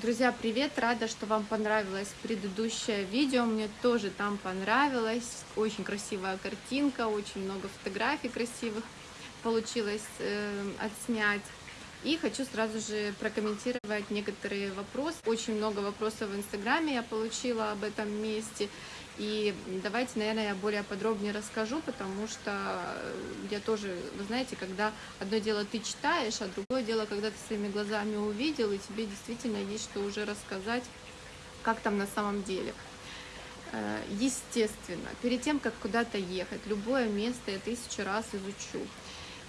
Друзья, привет! Рада, что вам понравилось предыдущее видео. Мне тоже там понравилось. Очень красивая картинка, очень много фотографий красивых получилось э, отснять. И хочу сразу же прокомментировать некоторые вопросы. Очень много вопросов в Инстаграме я получила об этом месте. И давайте, наверное, я более подробнее расскажу, потому что я тоже, вы знаете, когда одно дело ты читаешь, а другое дело, когда ты своими глазами увидел, и тебе действительно есть что уже рассказать, как там на самом деле. Э, естественно, перед тем, как куда-то ехать, любое место я тысячу раз изучу.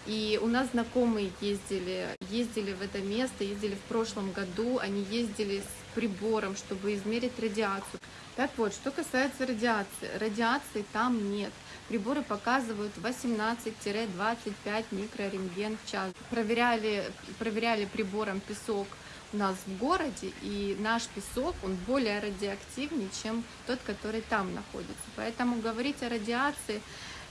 И у нас знакомые ездили, ездили в это место, ездили в прошлом году, они ездили с прибором, чтобы измерить радиацию. Так вот, что касается радиации, радиации там нет. Приборы показывают 18-25 микрорентген в час. Проверяли, проверяли прибором песок у нас в городе, и наш песок, он более радиоактивнее, чем тот, который там находится. Поэтому говорить о радиации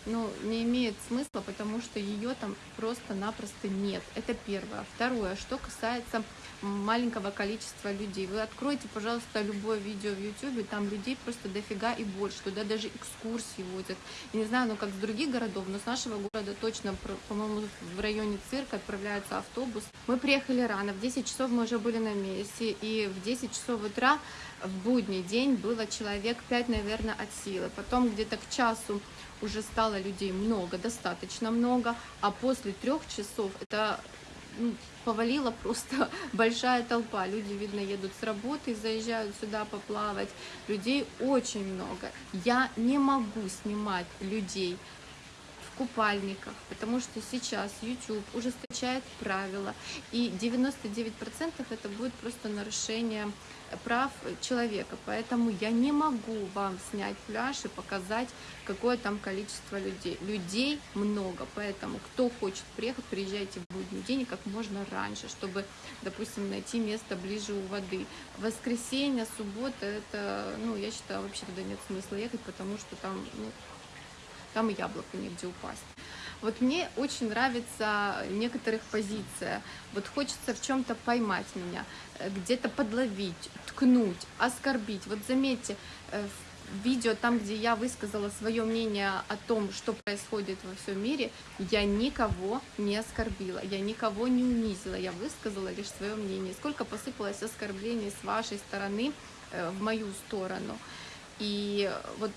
ну, не имеет смысла, потому что ее там просто-напросто нет. Это первое. Второе, что касается маленького количества людей. Вы откройте, пожалуйста, любое видео в YouTube, там людей просто дофига и больше, туда даже экскурсии водят. Я не знаю, ну как с других городов, но с нашего города точно, по-моему, в районе цирка отправляется автобус. Мы приехали рано, в 10 часов мы уже были на месте, и в 10 часов утра в будний день было человек 5, наверное, от силы. Потом где-то к часу уже стало людей много, достаточно много, а после трех часов это ну, повалила просто большая толпа. Люди, видно, едут с работы, заезжают сюда поплавать. Людей очень много. Я не могу снимать людей купальниках, потому что сейчас YouTube ужесточает правила, и 99% это будет просто нарушение прав человека, поэтому я не могу вам снять пляж и показать, какое там количество людей. Людей много, поэтому кто хочет приехать, приезжайте в будний день как можно раньше, чтобы, допустим, найти место ближе у воды. Воскресенье, суббота, это, ну, я считаю, вообще туда нет смысла ехать, потому что там, ну, там и яблоко негде упасть. Вот мне очень нравится некоторых позиция. Вот хочется в чем-то поймать меня, э, где-то подловить, ткнуть, оскорбить. Вот заметьте, э, в видео, там, где я высказала свое мнение о том, что происходит во всем мире, я никого не оскорбила, я никого не унизила, я высказала лишь свое мнение. Сколько посыпалось оскорблений с вашей стороны э, в мою сторону. И вот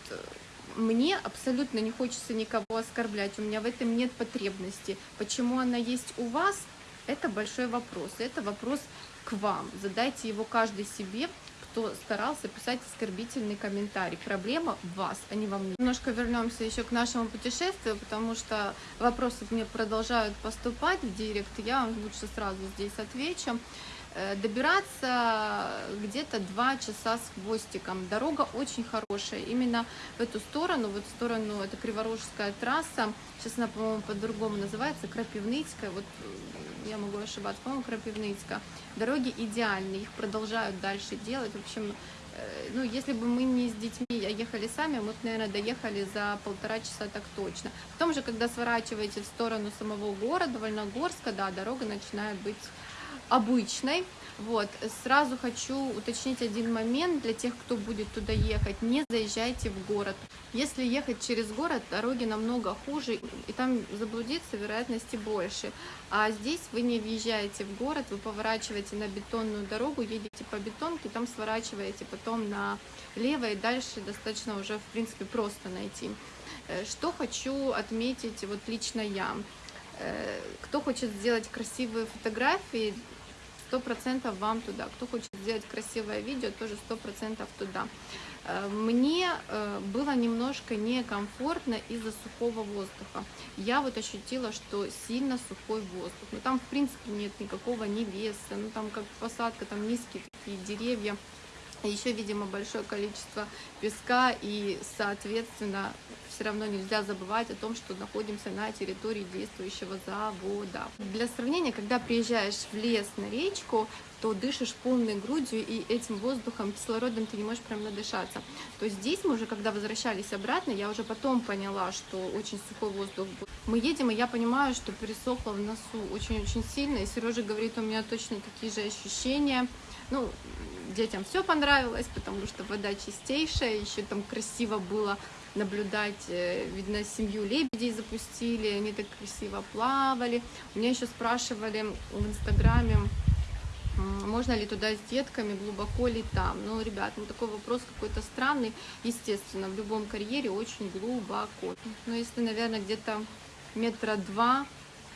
мне абсолютно не хочется никого оскорблять, у меня в этом нет потребности. Почему она есть у вас, это большой вопрос, это вопрос к вам. Задайте его каждый себе, кто старался писать оскорбительный комментарий. Проблема в вас, а не во мне. Немножко вернемся еще к нашему путешествию, потому что вопросы мне продолжают поступать в директ, я вам лучше сразу здесь отвечу. Э, добираться где-то два часа с хвостиком. Дорога очень хорошая. Именно в эту сторону, вот в сторону, это Криворожская трасса, сейчас она, по-моему, по-другому называется, Крапивницкая, вот э, я могу ошибаться, по-моему, Крапивницкая. Дороги идеальные, их продолжают дальше делать. В общем, э, ну, если бы мы не с детьми, а ехали сами, мы наверное, доехали за полтора часа так точно. Потом же, когда сворачиваете в сторону самого города, Вольногорска, да, дорога начинает быть обычной. Вот, сразу хочу уточнить один момент для тех, кто будет туда ехать. Не заезжайте в город. Если ехать через город, дороги намного хуже, и там заблудиться вероятности больше. А здесь вы не въезжаете в город, вы поворачиваете на бетонную дорогу, едете по бетонке, там сворачиваете потом налево, и дальше достаточно уже, в принципе, просто найти. Э, что хочу отметить вот лично я. Э, кто хочет сделать красивые фотографии, сто процентов вам туда. Кто хочет сделать красивое видео, тоже сто процентов туда. Э, мне э, было немножко некомфортно из-за сухого воздуха. Я вот ощутила, что сильно сухой воздух. Но там, в принципе, нет никакого ни леса, ну там как посадка, там низкие такие деревья. Еще, видимо, большое количество песка и, соответственно, все равно нельзя забывать о том, что находимся на территории действующего завода. Для сравнения, когда приезжаешь в лес на речку, то дышишь полной грудью, и этим воздухом, кислородом ты не можешь прям надышаться. То здесь мы уже, когда возвращались обратно, я уже потом поняла, что очень сухой воздух был. Мы едем, и я понимаю, что пересохло в носу очень-очень сильно, и Сережа говорит, у меня точно такие же ощущения. Ну, детям все понравилось, потому что вода чистейшая, еще там красиво было наблюдать, э, видно, семью лебедей запустили, они так красиво плавали. У меня еще спрашивали в Инстаграме, можно ли туда с детками, глубоко ли там. Ну, ребят, ну такой вопрос какой-то странный. Естественно, в любом карьере очень глубоко. Но если, наверное, где-то метра два,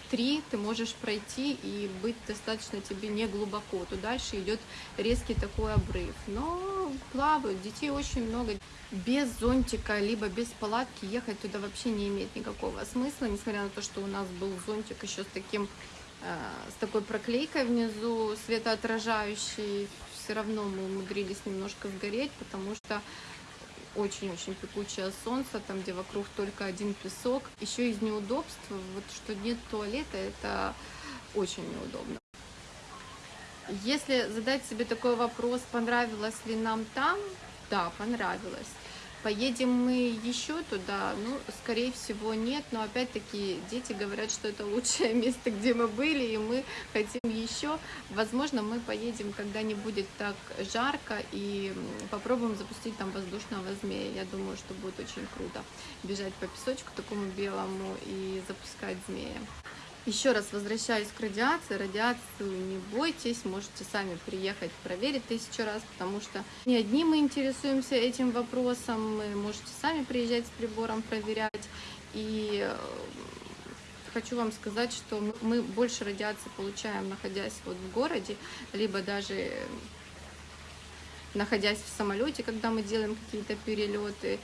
три ты можешь пройти и быть достаточно тебе не глубоко, то дальше идет резкий такой обрыв. Но плавают, детей очень много. Без зонтика, либо без палатки ехать туда вообще не имеет никакого смысла, несмотря на то, что у нас был зонтик еще с таким э, с такой проклейкой внизу, светоотражающей, все равно мы умудрились немножко сгореть, потому что очень-очень пекучее солнце, там, где вокруг только один песок. Еще из неудобств, вот что нет туалета, это очень неудобно. Если задать себе такой вопрос, понравилось ли нам там, да, понравилось. Поедем мы еще туда? Ну, скорее всего, нет. Но опять-таки дети говорят, что это лучшее место, где мы были, и мы хотим еще. Возможно, мы поедем, когда не будет так жарко, и попробуем запустить там воздушного змея. Я думаю, что будет очень круто бежать по песочку такому белому и запускать змея. Еще раз возвращаюсь к радиации. Радиацию не бойтесь, можете сами приехать проверить тысячу раз, потому что не одни мы интересуемся этим вопросом, вы можете сами приезжать с прибором проверять. И э, хочу вам сказать, что мы больше радиации получаем, находясь вот в городе, либо даже находясь в самолете, когда мы делаем какие-то перелеты,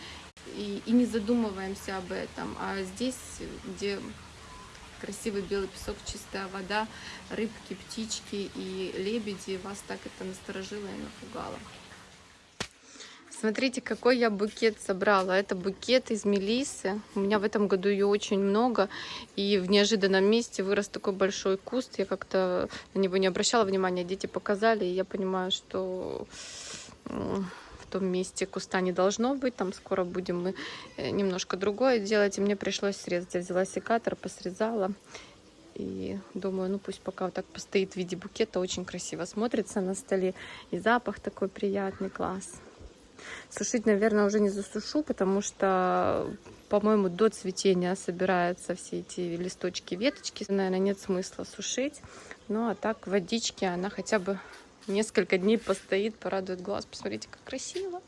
и, и не задумываемся об этом. А здесь, где красивый белый песок, чистая вода, рыбки, птички и лебеди. Вас так это насторожило и напугало. Смотрите, какой я букет собрала. Это букет из мелисы. У меня в этом году ее очень много. И в неожиданном месте вырос такой большой куст. Я как-то на него не обращала внимания. Дети показали, и я понимаю, что том месте куста не должно быть. Там скоро будем мы э, немножко другое делать. И мне пришлось срезать. Я взяла секатор, посрезала. И думаю, ну пусть пока вот так постоит в виде букета. Очень красиво смотрится на столе. И запах такой приятный, класс. Сушить, наверное, уже не засушу, потому что, по-моему, до цветения собираются все эти листочки, веточки. Наверное, нет смысла сушить. Ну, а так водички она хотя бы несколько дней постоит, порадует глаз. Посмотрите, как красиво.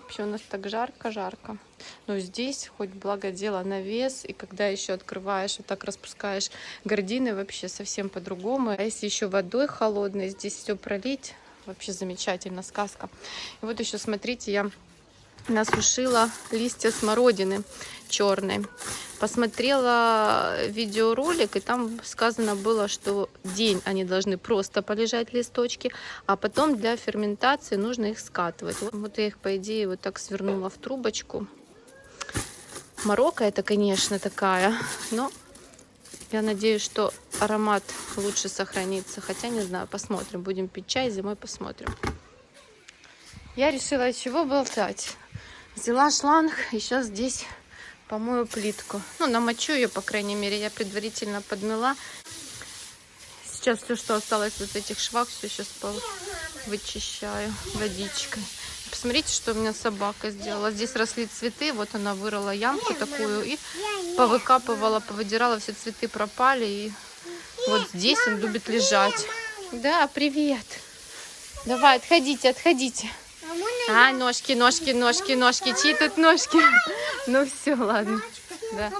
Вообще у нас так жарко-жарко. Но здесь хоть благо дело навес, и когда еще открываешь, вот так распускаешь гардины, вообще совсем по-другому. А если еще водой холодной здесь все пролить, вообще замечательно, сказка. И вот еще смотрите, я насушила листья смородины черной. Посмотрела видеоролик, и там сказано было, что день они должны просто полежать листочки, а потом для ферментации нужно их скатывать. Вот я их, по идее, вот так свернула в трубочку. Марокко это, конечно, такая, но я надеюсь, что аромат лучше сохранится. Хотя, не знаю, посмотрим. Будем пить чай, зимой посмотрим. Я решила, чего болтать. Взяла шланг и сейчас здесь помою плитку. Ну, намочу ее, по крайней мере, я предварительно подмела. Сейчас все, что осталось вот этих швах, все сейчас вычищаю водичкой. Посмотрите, что у меня собака сделала. Здесь росли цветы, вот она вырыла ямку такую и повыкапывала, повыдирала, все цветы пропали. И вот здесь он любит лежать. Да, привет. Давай, отходите, отходите. А, ножки, ножки, ножки, ножки. Чьи тут ножки? Ну все, ладно. Да.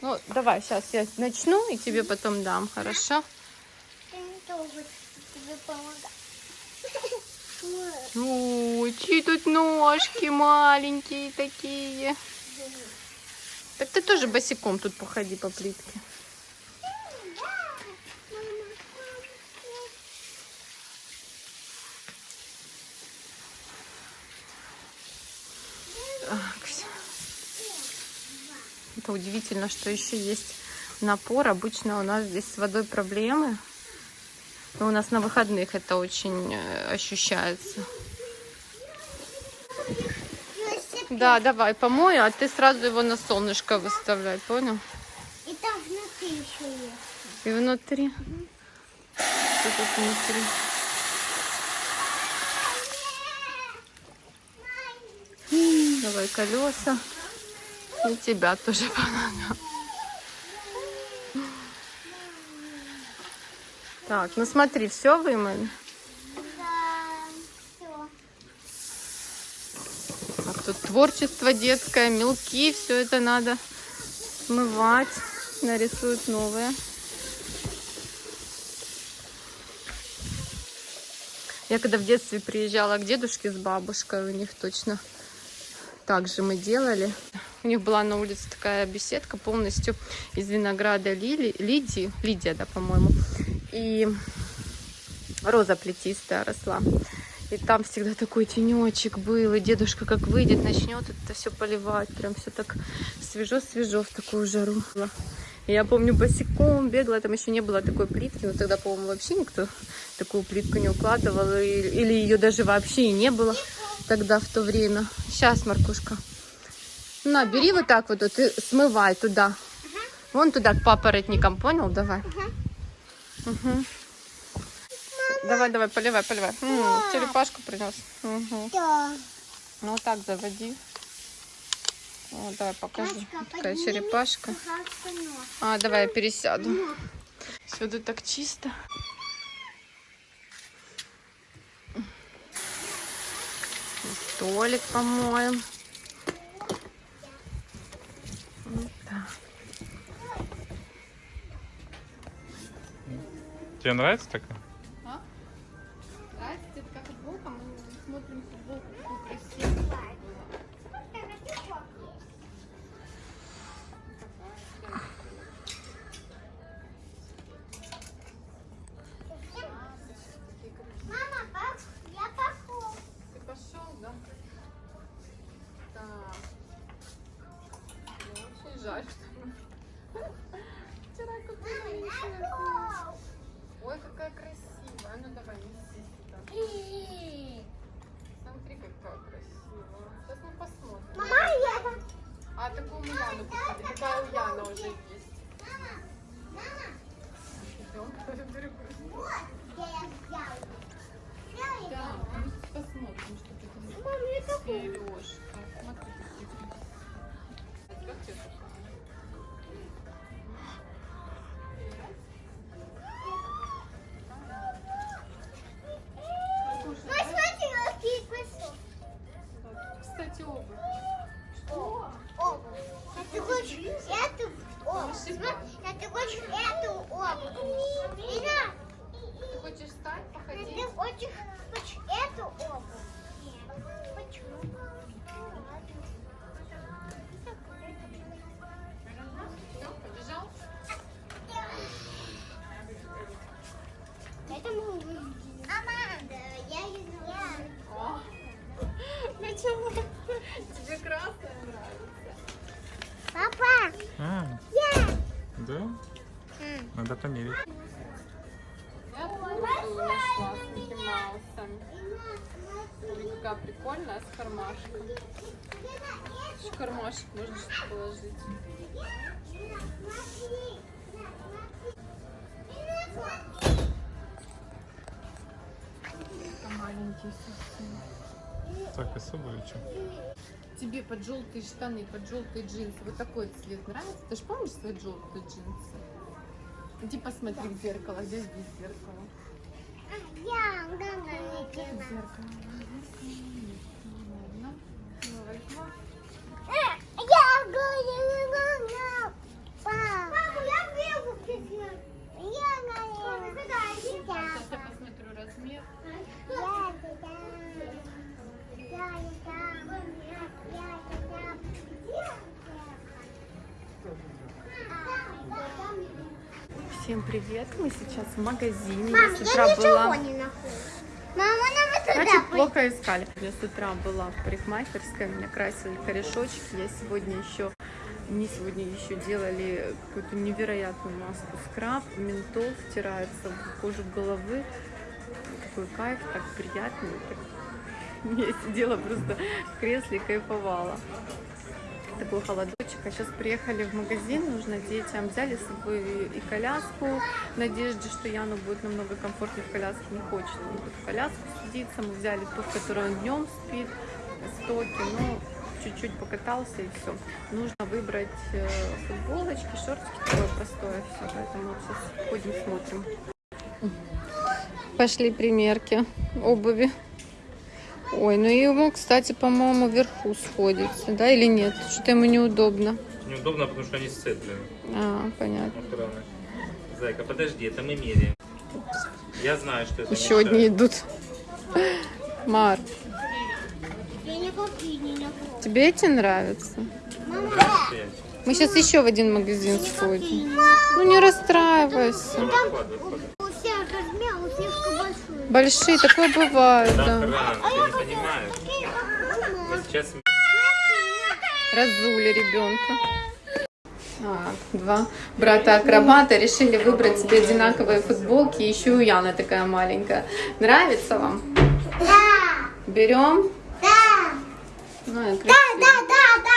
Ну, давай, сейчас я начну и тебе потом дам, хорошо? Ну, чьи тут ножки маленькие такие. Так ты тоже босиком тут походи по плитке. Это удивительно, что еще есть напор. Обычно у нас здесь с водой проблемы. Но у нас на выходных это очень э, ощущается. Да, давай помою, а ты сразу его на солнышко выставляй, понял? И там внутри еще есть. И внутри? Угу. тут внутри. Давай колеса. И тебя тоже понадо. Так, ну смотри, все вымыли. Да, все. Так, тут творчество детское, мелки, все это надо смывать. Нарисуют новые. Я когда в детстве приезжала к дедушке с бабушкой, у них точно так же мы делали. У них была на улице такая беседка полностью из винограда Лили, Лидии, Лидия, да, по-моему. И роза плетистая росла. И там всегда такой тенечек был, и дедушка как выйдет, начнет это все поливать, прям все так свежо-свежо в такую жару. Я помню, босиком бегала, там еще не было такой плитки, но тогда, по-моему, вообще никто такую плитку не укладывал, или ее даже вообще и не было тогда, в то время. Сейчас, Маркушка. На, бери вот так вот, вот и смывай туда. Вон туда, к папоротникам, понял? Давай. Мгм. Давай, давай, поливай, поливай. М, черепашку принес. Мгм. Да. Ну вот так заводи. Вот, давай покажи. Машка, Такая черепашка. А, давай я пересяду. Сюда так чисто. Столик помоем. Тебе нравится такая? Мам, я Надо померить. С какая прикольная, с кармашком. Еще кармашек можно что положить. Маленький совсем. Так, особо или что? Тебе под желтые штаны, под желтые джинсы вот такой цвет нравится? Ты же помнишь свои желтые джинсы? Иди посмотри в зеркало, здесь здесь зеркало. Я. Ну, возьму. Я говорю, Папа, я вижу Я говорю, Сейчас я посмотрю размер. Я туда. Я туда. Я Всем привет! Мы сейчас в магазине. Мам, я с утра была. не нахожу. Мама, нам туда Значит, плохо искали. Я с утра была в парикмахерской, меня красили корешочки. Я сегодня еще, не сегодня еще делали какую-то невероятную маску скраб, ментол втирается в кожу головы. Такой кайф, так приятно. так. Я сидела просто в кресле и кайфовала. Такой холодочек. А сейчас приехали в магазин, нужно детям. Взяли с собой и коляску в надежде, что Яну будет намного комфортнее в коляске. Не хочет он тут в коляску садиться. Мы взяли ту, в которой он днем спит, стоки. Ну, чуть-чуть покатался и все. Нужно выбрать э, футболочки, шортики, такое простое все. Поэтому вот сейчас ходим, смотрим. Пошли примерки обуви. Ой, ну ему, кстати, по-моему, вверху сходится, да, или нет? Что-то ему неудобно. Неудобно, потому что они сцеплены. А, понятно. Аккуратно. Зайка, подожди, это мы меряем. Я знаю, что это Еще мешает. одни идут. Мар, тебе эти нравятся? Мама. Мы сейчас еще в один магазин сходим. Ну не расстраивайся. Давай, вкладывай, вкладывай. у всех размер, у слишком большой. Большие, такое бывает, да. сейчас Разули ребенка. Так, два брата-акробата решили выбрать себе одинаковые футболки. Еще у Яны такая маленькая. Нравится вам? Да, Берем? да, Ну, да, да, да, да.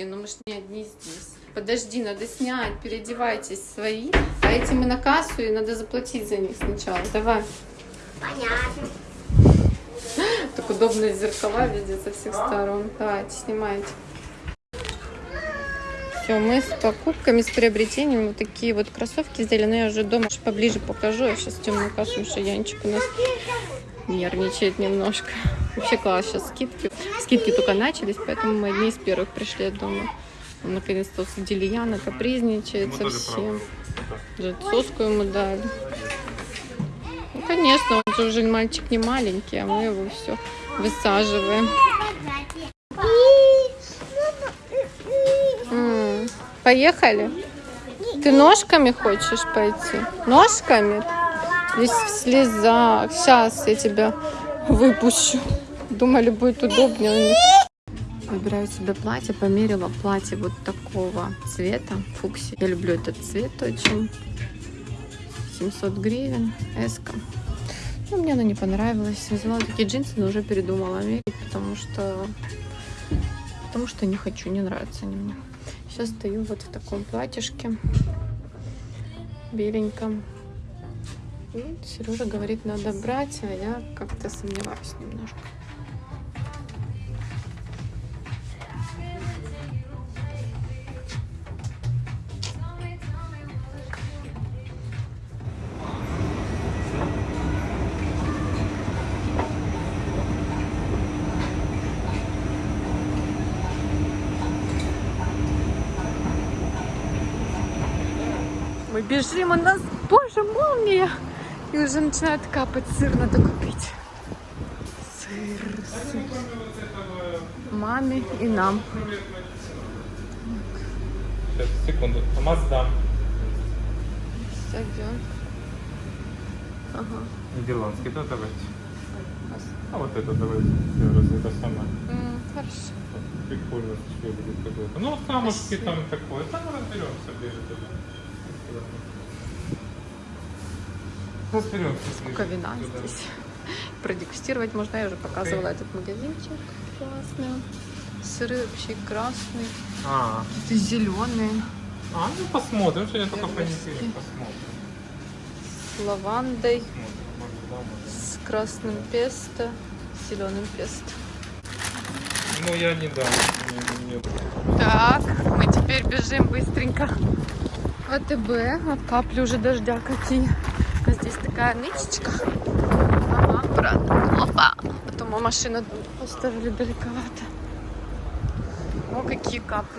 Кричите, ну мы ж не одни здесь. Подожди, надо снять, переодевайтесь свои. А эти мы на кассу, и надо заплатить за них сначала. Давай. Понятно. Так удобно зеркала видеть со всех сторон. Давайте, снимайте. Все, мы с покупками, с приобретением вот такие вот кроссовки сделали. Но я уже дома поближе покажу. Я сейчас темную что Янчик у нас нервничает немножко. Вообще класс, сейчас скидки. Скидки только начались, поэтому мы одни из первых пришли дома. Наконец-то усадили Яна, капризничает совсем. соску ему дали. Ну, конечно, он же уже мальчик не маленький, а мы его все высаживаем. М, Поехали? Ты ножками хочешь пойти? Ножками? Здесь в слезах. Сейчас я тебя выпущу. Думали, будет удобнее. Выбираю себе платье. Померила платье вот такого цвета. Фукси. Я люблю этот цвет очень. 700 гривен. Эска. Ну, мне она не понравилась. Взяла такие джинсы, но уже передумала мерить, потому что... Потому что не хочу, не нравятся они мне. Сейчас стою вот в таком платьишке. Беленьком. Сережа говорит, надо брать, а я как-то сомневаюсь немножко. Мы бежим, у нас, боже, молния! И уже начинает капать сыр, надо купить. Сыр, сыр. Маме и нам. Сейчас, секунду. Маздам. Сойдем. Ага. Нидерландский, да, давайте. А вот это давайте. Я Раз это самое. Хорошо. Прикольно, что будет какое-то. Ну, вот камушки там такое. Там разберемся ближе туда. Разберемся. Сколько вина здесь. Продегустировать можно. Я уже показывала этот магазинчик. Классный. Сыры вообще красные. А, Какие-то зеленые. а, ну посмотрим, что я только. Посмотрим. С лавандой. С красным песто. С зеленым песто. Ну, я не дам. Так, мы теперь бежим быстренько. АТБ, а капли уже дождя какие. Здесь такая нычечка. Ага, аккуратно. Опа. Потом машину поставили далековато. О, какие капли.